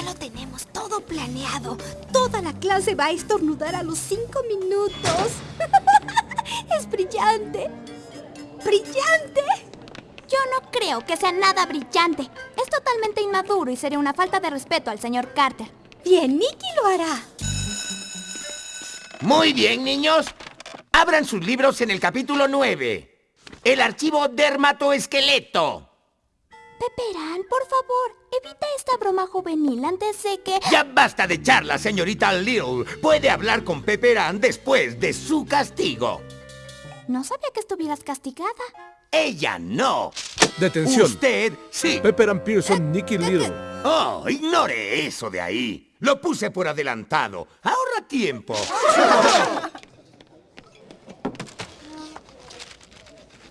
Ya lo tenemos todo planeado. Toda la clase va a estornudar a los cinco minutos. es brillante. ¡Brillante! Yo no creo que sea nada brillante. Es totalmente inmaduro y sería una falta de respeto al señor Carter. Bien, Nicky lo hará. Muy bien, niños. Abran sus libros en el capítulo 9. El archivo dermatoesqueleto. Peperán, por favor, evita esta broma juvenil antes de que... Ya basta de charla, señorita Little. Puede hablar con Pepperan después de su castigo. No sabía que estuvieras castigada. Ella no. Detención. Usted, sí. Pepperan Pearson, Nicky Little. Oh, ignore eso de ahí. Lo puse por adelantado. Ahorra tiempo.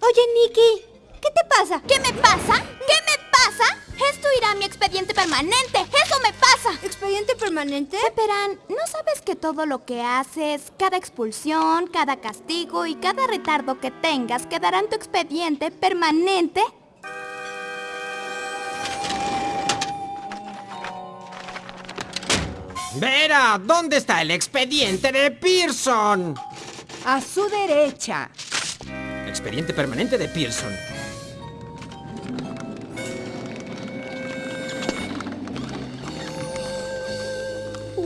Oye, Nicky, ¿qué te pasa? ¿Qué me pasa? ¿Qué me expediente permanente. ¡Eso me pasa! ¿Expediente permanente? Peperán, ¿no sabes que todo lo que haces, cada expulsión, cada castigo y cada retardo que tengas quedará en tu expediente permanente? Vera, ¿dónde está el expediente de Pearson? A su derecha. Expediente permanente de Pearson.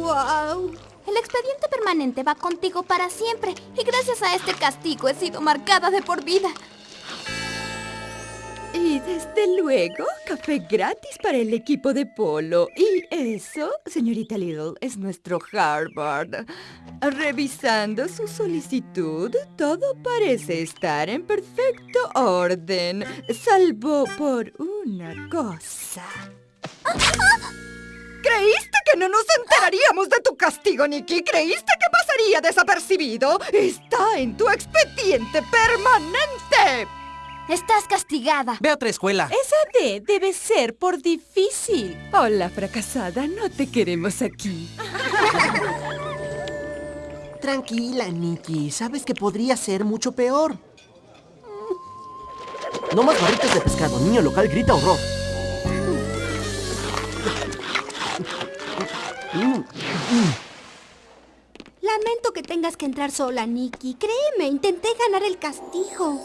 ¡Wow! El expediente permanente va contigo para siempre y gracias a este castigo he sido marcada de por vida. Y desde luego, café gratis para el equipo de polo. Y eso, señorita Little, es nuestro Harvard. Revisando su solicitud, todo parece estar en perfecto orden, salvo por una cosa. ¿Creíste que no nos enteraríamos de tu castigo, Nicky? ¿Creíste que pasaría desapercibido? Está en tu expediente permanente. Estás castigada. Ve a otra escuela. Esa D debe ser por difícil. Hola, fracasada, no te queremos aquí. Tranquila, Nikki. Sabes que podría ser mucho peor. No más barritas de pescado. Niño local grita horror. Lamento que tengas que entrar sola, Nicky. Créeme, intenté ganar el castigo.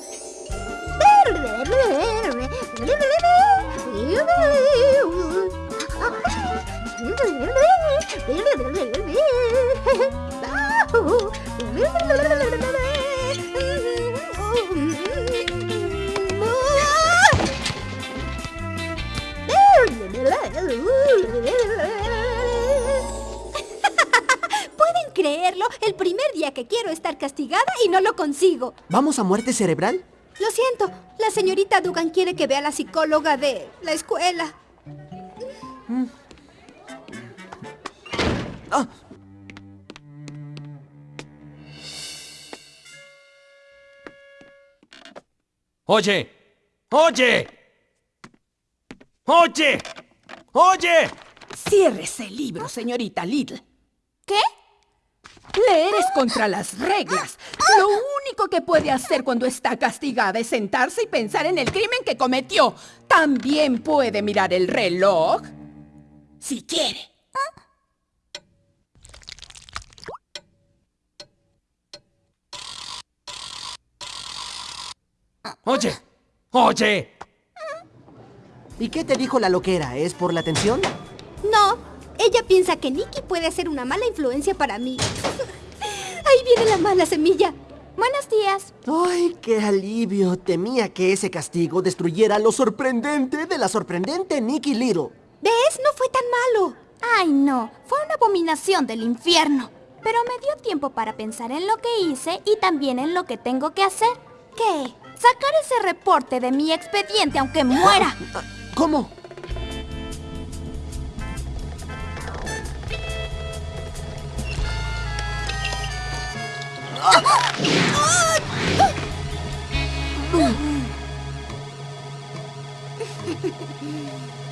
Creerlo? El primer día que quiero estar castigada y no lo consigo. ¿Vamos a muerte cerebral? Lo siento, la señorita Dugan quiere que vea a la psicóloga de la escuela. Oye, oye, oye, oye. Ciérrese el libro, señorita Little. ¿Qué? Leer es contra las reglas. Lo único que puede hacer cuando está castigada es sentarse y pensar en el crimen que cometió. También puede mirar el reloj. Si quiere. Oye, oye. ¿Y qué te dijo la loquera? ¿Es por la atención? No, ella piensa que Nicky puede ser una mala influencia para mí. Ahí viene la mala semilla. Buenos días. ¡Ay, qué alivio! Temía que ese castigo destruyera lo sorprendente de la sorprendente Nikki Little. ¿Ves? No fue tan malo. Ay, no. Fue una abominación del infierno. Pero me dio tiempo para pensar en lo que hice y también en lo que tengo que hacer. ¿Qué? Sacar ese reporte de mi expediente aunque muera. ¿Cómo?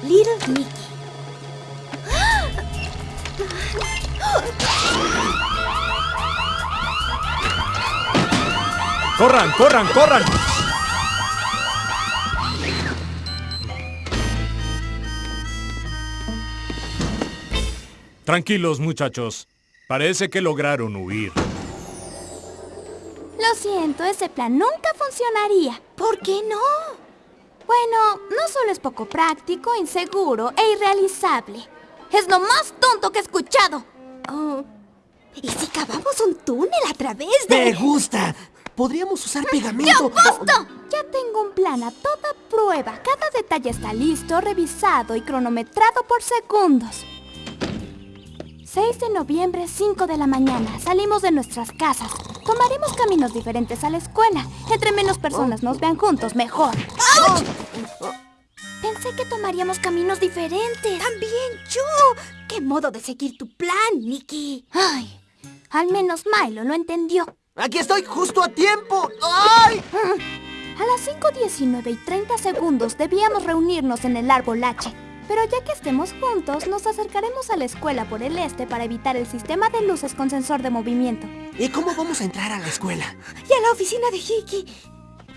Little Nicky. ¡Corran, corran, corran! Tranquilos, muchachos. Parece que lograron huir. Lo siento, ese plan nunca funcionaría. ¿Por qué no? Bueno, no solo es poco práctico, inseguro e irrealizable. Es lo más tonto que he escuchado. Oh, ¿Y si cavamos un túnel a través ¡Me de...? gusta! Podríamos usar ¡Ya pegamento. basta! Ya tengo un plan a toda prueba. Cada detalle está listo, revisado y cronometrado por segundos. 6 de noviembre, 5 de la mañana. Salimos de nuestras casas. Tomaremos caminos diferentes a la escuela. Entre menos personas nos vean juntos, mejor. ¡Auch! Pensé que tomaríamos caminos diferentes. También yo. ¿Qué modo de seguir tu plan, Nikki? Ay, al menos Milo lo entendió. Aquí estoy justo a tiempo. ¡Ay! A las 5.19 y 30 segundos debíamos reunirnos en el árbol H. Pero ya que estemos juntos, nos acercaremos a la escuela por el este para evitar el sistema de luces con sensor de movimiento. ¿Y cómo vamos a entrar a la escuela? Y a la oficina de Hickey.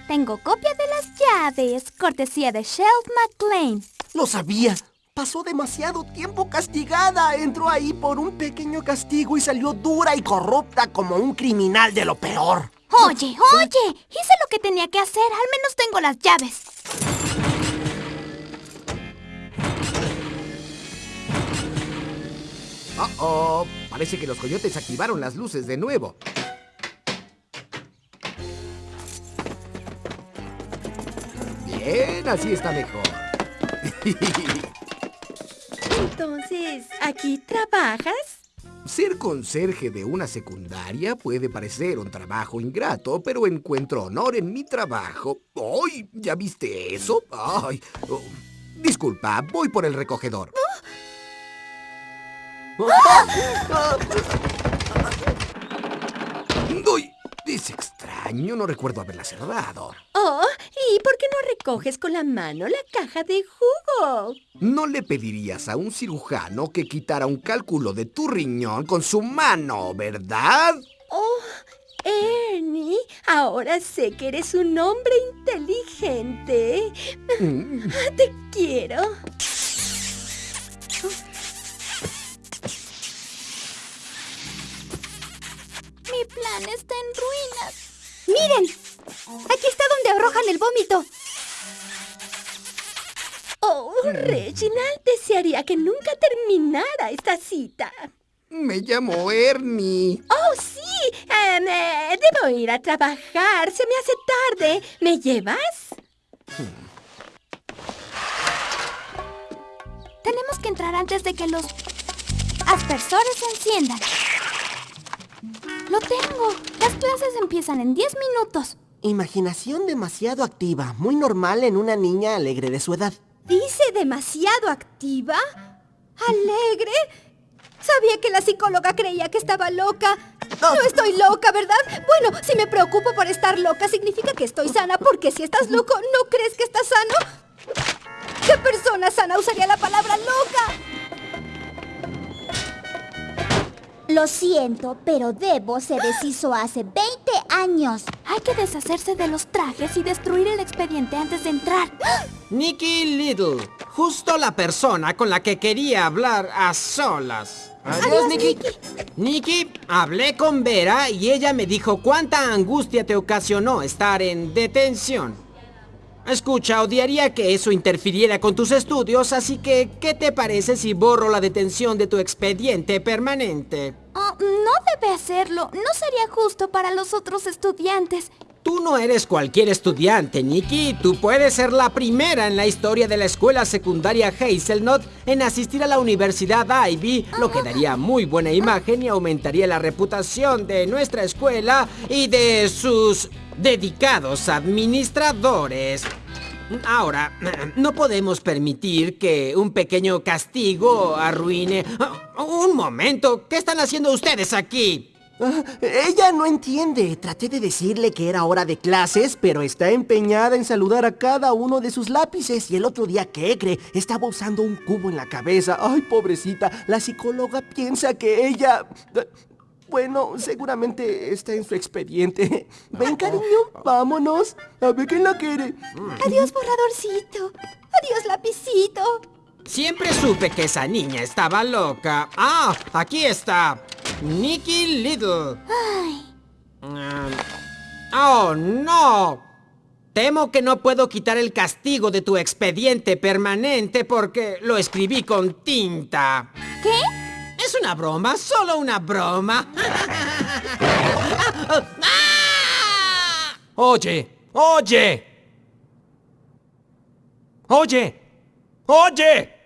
Tengo copia de las llaves, cortesía de Shelf McLean. Lo sabía. Pasó demasiado tiempo castigada. Entró ahí por un pequeño castigo y salió dura y corrupta como un criminal de lo peor. Oye, oye, hice lo que tenía que hacer, al menos tengo las llaves. Oh, oh, parece que los coyotes activaron las luces de nuevo. Bien, así está mejor. Entonces, ¿aquí trabajas? Ser conserje de una secundaria puede parecer un trabajo ingrato, pero encuentro honor en mi trabajo. ¡Ay! ¿Ya viste eso? ¡Ay! oh, disculpa, voy por el recogedor. ¡Uy! Es extraño, no recuerdo haberla cerrado. Oh, ¿y por qué no recoges con la mano la caja de jugo? No le pedirías a un cirujano que quitara un cálculo de tu riñón con su mano, ¿verdad? Oh, Ernie, ahora sé que eres un hombre inteligente. Mm. Te quiero. Está en ruinas. ¡Miren! Aquí está donde arrojan el vómito. Oh, Reginald desearía que nunca terminara esta cita. Me llamo Ernie. Oh, sí. em, eh, debo ir a trabajar. Se me hace tarde. ¿Me llevas? Tenemos que entrar antes de que los aspersores se enciendan. Lo tengo. Las clases empiezan en 10 minutos. Imaginación demasiado activa, muy normal en una niña alegre de su edad. ¿Dice demasiado activa? ¿Alegre? Sabía que la psicóloga creía que estaba loca. No estoy loca, ¿verdad? Bueno, si me preocupo por estar loca, significa que estoy sana, porque si estás loco, ¿no crees que estás sano? ¿Qué persona sana usaría la palabra loca? Lo siento, pero Debo se deshizo hace 20 años. Hay que deshacerse de los trajes y destruir el expediente antes de entrar. Nicky Little, justo la persona con la que quería hablar a solas. Adiós, Nicky. Nicky, hablé con Vera y ella me dijo cuánta angustia te ocasionó estar en detención. Escucha, odiaría que eso interfiriera con tus estudios, así que, ¿qué te parece si borro la detención de tu expediente permanente? Oh, no debe hacerlo. No sería justo para los otros estudiantes. Tú no eres cualquier estudiante, Nikki. Tú puedes ser la primera en la historia de la escuela secundaria Hazelnut en asistir a la Universidad Ivy, lo que daría muy buena imagen y aumentaría la reputación de nuestra escuela y de sus dedicados administradores. Ahora, no podemos permitir que un pequeño castigo arruine... Un momento, ¿qué están haciendo ustedes aquí? Ah, ella no entiende. Traté de decirle que era hora de clases, pero está empeñada en saludar a cada uno de sus lápices. Y el otro día, ¿qué cree? Estaba usando un cubo en la cabeza. Ay, pobrecita. La psicóloga piensa que ella... Bueno, seguramente está en su expediente. Ven, cariño, vámonos. A ver quién la quiere. Adiós, borradorcito. Adiós, lapicito. Siempre supe que esa niña estaba loca. Ah, aquí está. Nikki Little. Ah, oh, no. Temo que no puedo quitar el castigo de tu expediente permanente porque lo escribí con tinta. ¿Qué? Es una broma, solo una broma. Oye, oye. Oye, oye.